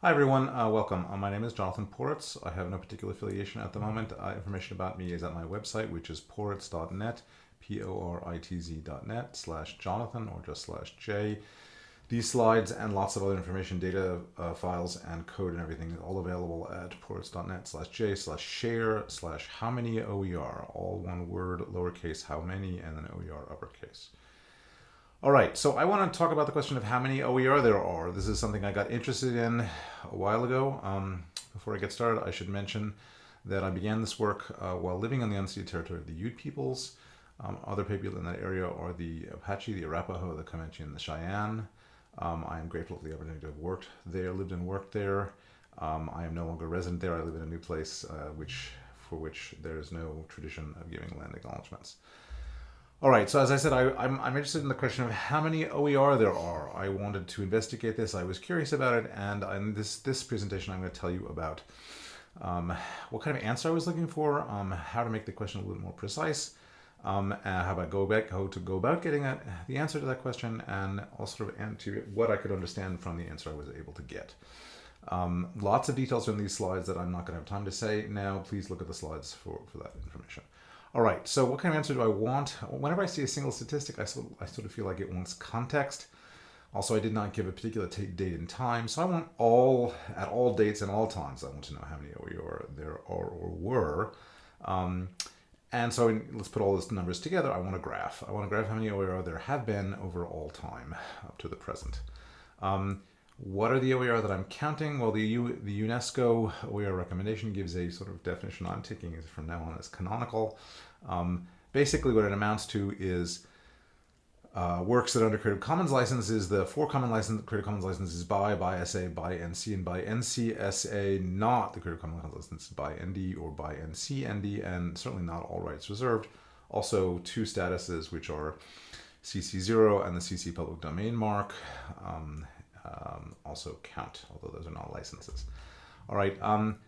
Hi everyone, uh, welcome. Uh, my name is Jonathan Poritz. I have no particular affiliation at the moment. Uh, information about me is at my website, which is poritz.net, P-O-R-I-T-Z.net slash Jonathan or just slash J. These slides and lots of other information, data uh, files and code and everything is all available at poritz.net slash J slash share slash how many OER, all one word, lowercase how many, and then OER uppercase. All right, so I want to talk about the question of how many OER there are. This is something I got interested in a while ago. Um, before I get started, I should mention that I began this work uh, while living on the unceded territory of the Ute peoples. Um, other people in that area are the Apache, the Arapaho, the Comanche, and the Cheyenne. Um, I am grateful for the opportunity to have worked there, lived and worked there. Um, I am no longer resident there. I live in a new place, uh, which for which there is no tradition of giving land acknowledgements. All right, so as I said, I, am I'm, I'm interested in the question of how many OER there are. I wanted to investigate this. I was curious about it, and in this, this presentation, I'm going to tell you about um, what kind of answer I was looking for, um, how to make the question a little more precise, um, how about go back, how to go about getting a, the answer to that question, and also to what I could understand from the answer I was able to get. Um, lots of details in these slides that I'm not going to have time to say now. Please look at the slides for, for that information. All right, so what kind of answer do I want? Whenever I see a single statistic, I sort, of, I sort of feel like it wants context. Also, I did not give a particular date and time, so I want all, at all dates and all times, I want to know how many OER there are or were. Um, and so let's put all those numbers together. I want a graph. I want to graph how many OER there have been over all time up to the present. Um, what are the OER that I'm counting? Well, the, U, the UNESCO OER recommendation gives a sort of definition I'm taking from now on as canonical. Um, basically what it amounts to is uh, works that under Creative Commons licenses, the four common license, Creative Commons licenses by, by SA, by NC, and by NCSA, not the Creative Commons license by ND or by NC, ND, and certainly not all rights reserved. Also two statuses, which are CC0 and the CC public domain mark. Um, um, also count, although those are not licenses. All right, um,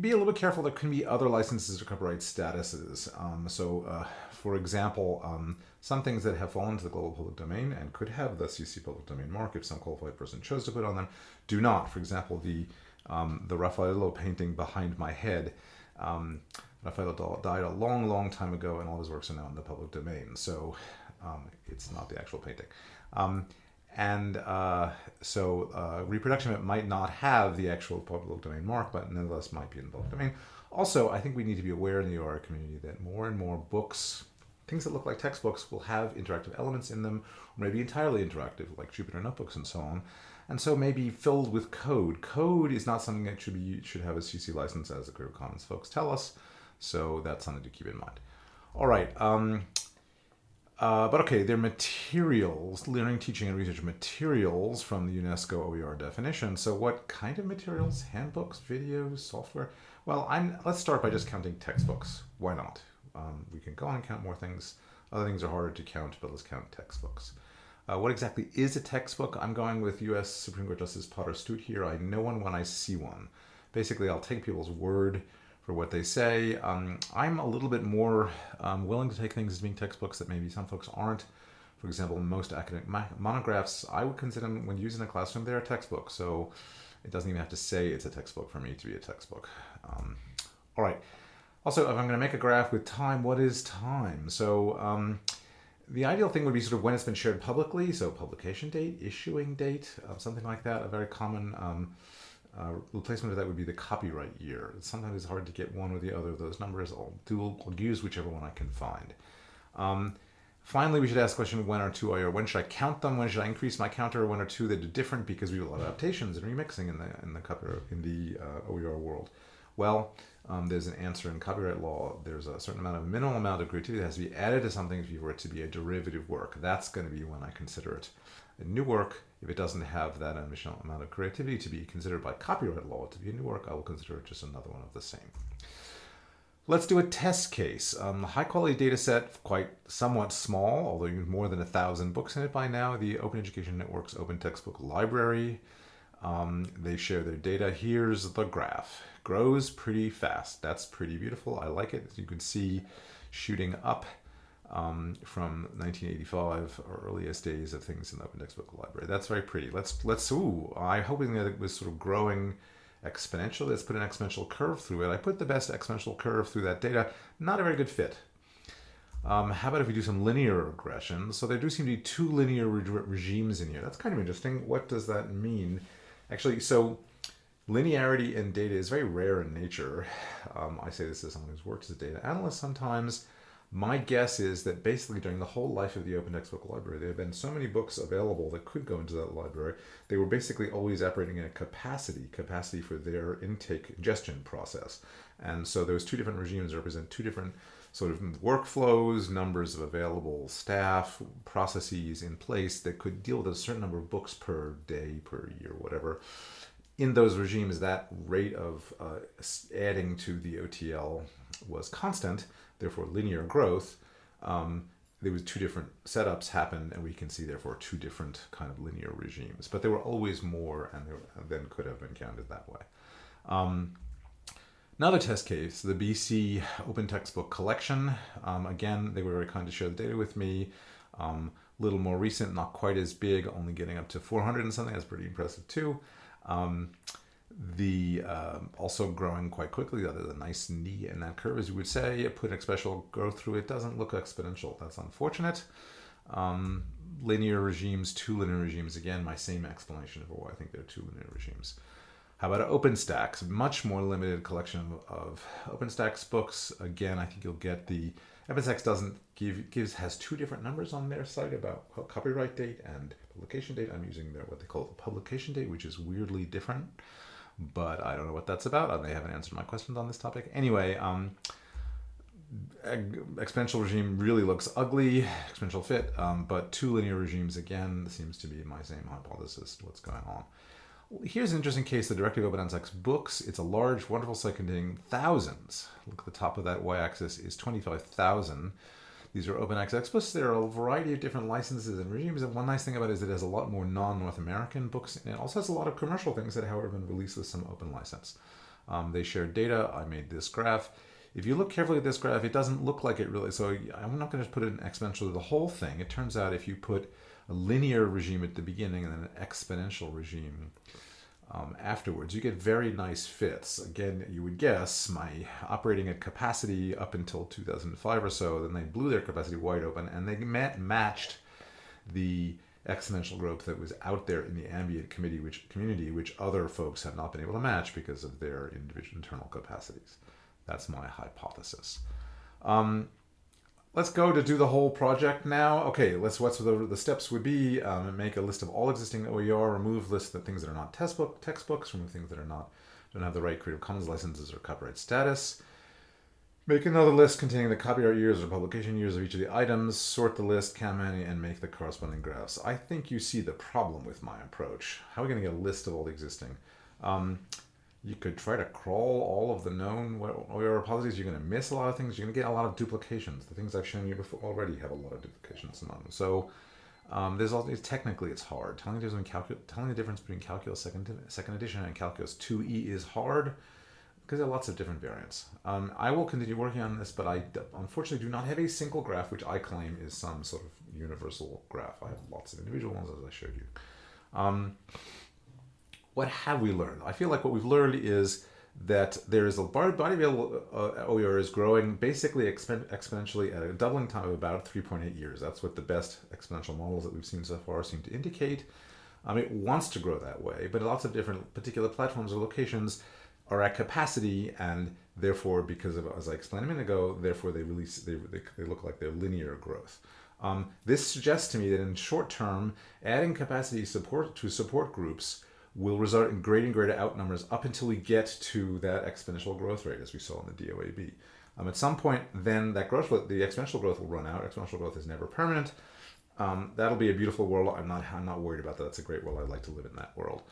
be a little bit careful. There can be other licenses or copyright statuses. Um, so, uh, for example, um, some things that have fallen to the global public domain and could have the CC public domain mark if some qualified person chose to put on them, do not. For example, the um, the Raffaello painting behind my head. Um, Raffaello died a long, long time ago, and all his works are now in the public domain. So it's not the actual painting. Um, and uh, so uh, reproduction it might not have the actual public domain mark, but nonetheless might be in the public domain. Also, I think we need to be aware in the OER community that more and more books, things that look like textbooks, will have interactive elements in them, or maybe entirely interactive, like Jupyter Notebooks and so on. And so maybe filled with code. Code is not something that should be should have a CC license, as the Creative Commons folks tell us. So that's something to keep in mind. All right. Um, uh, but okay, they're materials, learning, teaching, and research materials from the UNESCO OER definition. So what kind of materials? Handbooks, videos, software? Well, I'm, let's start by just counting textbooks. Why not? Um, we can go on and count more things. Other things are harder to count, but let's count textbooks. Uh, what exactly is a textbook? I'm going with U.S. Supreme Court Justice Potter Stewart here. I know one when I see one. Basically, I'll take people's word for what they say. Um, I'm a little bit more um, willing to take things as being textbooks that maybe some folks aren't. For example, most academic monographs, I would consider them, when used in a classroom, they're a textbook. So it doesn't even have to say it's a textbook for me to be a textbook. Um, all right. Also, if I'm going to make a graph with time, what is time? So um, the ideal thing would be sort of when it's been shared publicly, so publication date, issuing date, uh, something like that. A very common um, uh, replacement of that would be the copyright year. Sometimes it's hard to get one or the other of those numbers. I'll, do, I'll use whichever one I can find. Um, finally, we should ask the question, when are two OER? When should I count them? When should I increase my counter? When are two that are different? Because we have a lot of adaptations and remixing in the, in the, in the uh, OER world. Well, um, there's an answer in copyright law. There's a certain amount of minimal amount of creativity that has to be added to something for it to be a derivative work. That's going to be when I consider it a new work if it doesn't have that additional amount of creativity to be considered by copyright law to be a new work, I will consider it just another one of the same. Let's do a test case. Um, high quality data set, quite somewhat small, although you more than a thousand books in it by now. The Open Education Network's Open Textbook Library. Um, they share their data. Here's the graph. Grows pretty fast. That's pretty beautiful. I like it. As you can see, shooting up um, from 1985, or earliest days of things in the Open Textbook Library. That's very pretty. Let's let's. Ooh, I'm hoping that it was sort of growing exponentially. Let's put an exponential curve through it. I put the best exponential curve through that data. Not a very good fit. Um, how about if we do some linear regression? So there do seem to be two linear re regimes in here. That's kind of interesting. What does that mean? Actually, so linearity in data is very rare in nature. Um, I say this as someone who's worked as a data analyst sometimes. My guess is that basically during the whole life of the Open Textbook Library, there have been so many books available that could go into that library. They were basically always operating in a capacity, capacity for their intake ingestion process. And so those two different regimes represent two different sort of workflows, numbers of available staff, processes in place that could deal with a certain number of books per day, per year, whatever. In those regimes, that rate of uh, adding to the OTL was constant therefore linear growth, um, there was two different setups happened, and we can see therefore two different kind of linear regimes. But there were always more, and then could have been counted that way. Um, another test case, the BC Open Textbook Collection. Um, again, they were very kind to share the data with me. A um, little more recent, not quite as big, only getting up to 400 and something. That's pretty impressive too. Um, the uh, also growing quite quickly. That is a nice knee in that curve, as you would say. Put an exponential growth through it doesn't look exponential. That's unfortunate. Um, linear regimes, two linear regimes. Again, my same explanation for why I think there are two linear regimes. How about OpenStax? Much more limited collection of, of OpenStax books. Again, I think you'll get the OpenStax doesn't give gives has two different numbers on their site about copyright date and publication date. I'm using their what they call the publication date, which is weirdly different but I don't know what that's about. And they haven't answered my questions on this topic. Anyway, um, exponential regime really looks ugly, exponential fit, um, but two linear regimes again seems to be my same hypothesis. What's going on? Here's an interesting case: the Directory of Open Access books. It's a large, wonderful site containing thousands. Look at the top of that y-axis is twenty-five thousand these are open access books. There are a variety of different licenses and regimes. And one nice thing about it is it has a lot more non-North American books. And it also has a lot of commercial things that, however, have been released with some open license. Um, they share data. I made this graph. If you look carefully at this graph, it doesn't look like it really. So I'm not going to put it in exponential to the whole thing. It turns out if you put a linear regime at the beginning and then an exponential regime um, afterwards. You get very nice fits. Again, you would guess my operating at capacity up until 2005 or so, then they blew their capacity wide open and they met, matched the exponential growth that was out there in the ambient committee, which, community, which other folks have not been able to match because of their individual internal capacities. That's my hypothesis. Um, let's go to do the whole project now. Okay, let's what's the, the steps would be um, make a list of all existing OER, remove lists of things that are not textbook textbooks, remove things that are not don't have the right Creative Commons licenses or copyright status. Make another list containing the copyright years or publication years of each of the items, sort the list, count many, and make the corresponding graphs. I think you see the problem with my approach. How are we going to get a list of all the existing? Um, you could try to crawl all of the known repositories. You're going to miss a lot of things. You're going to get a lot of duplications. The things I've shown you before already have a lot of duplications among them. So um, there's all these, technically it's hard. Telling the difference between, telling the difference between Calculus second, second edition and Calculus 2e is hard because there are lots of different variants. Um, I will continue working on this, but I unfortunately do not have a single graph which I claim is some sort of universal graph. I have lots of individual ones as I showed you. Um, what have we learned? I feel like what we've learned is that there is a body uh, OER is growing basically exp exponentially at a doubling time of about 3.8 years. That's what the best exponential models that we've seen so far seem to indicate. Um, it wants to grow that way, but lots of different particular platforms or locations are at capacity and therefore because of as I explained a minute ago, therefore they release they, they, they look like they're linear growth. Um, this suggests to me that in short term, adding capacity support to support groups will result in greater and greater outnumbers up until we get to that exponential growth rate as we saw in the DOAB. Um, at some point, then that growth, the exponential growth will run out. Exponential growth is never permanent. Um, that'll be a beautiful world. I'm not, I'm not worried about that. That's a great world. I'd like to live in that world.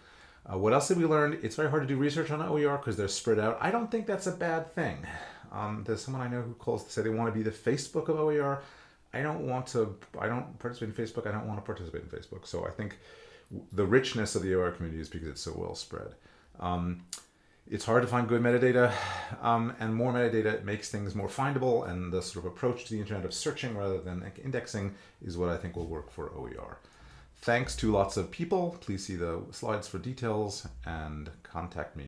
Uh, what else have we learned? It's very hard to do research on OER because they're spread out. I don't think that's a bad thing. Um, there's someone I know who calls to say they want to be the Facebook of OER. I don't want to. I don't participate in Facebook. I don't want to participate in Facebook. So I think the richness of the OER community is because it's so well spread. Um, it's hard to find good metadata, um, and more metadata makes things more findable. And the sort of approach to the internet of searching rather than indexing is what I think will work for OER. Thanks to lots of people. Please see the slides for details and contact me.